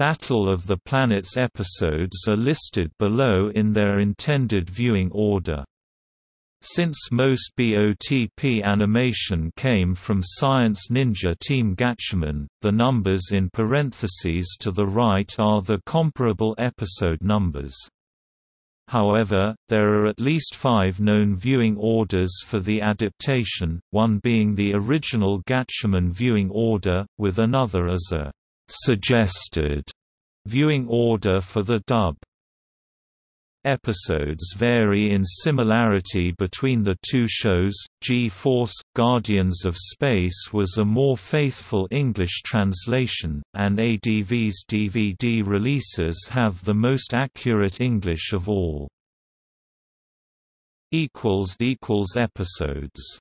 Battle of the Planets episodes are listed below in their intended viewing order. Since most BOTP animation came from Science Ninja Team Gatchaman, the numbers in parentheses to the right are the comparable episode numbers. However, there are at least five known viewing orders for the adaptation, one being the original Gatchaman viewing order, with another as a suggested viewing order for the dub. Episodes vary in similarity between the two shows. G-Force Guardians of Space was a more faithful English translation, and ADV's DVD releases have the most accurate English of all. Equals equals episodes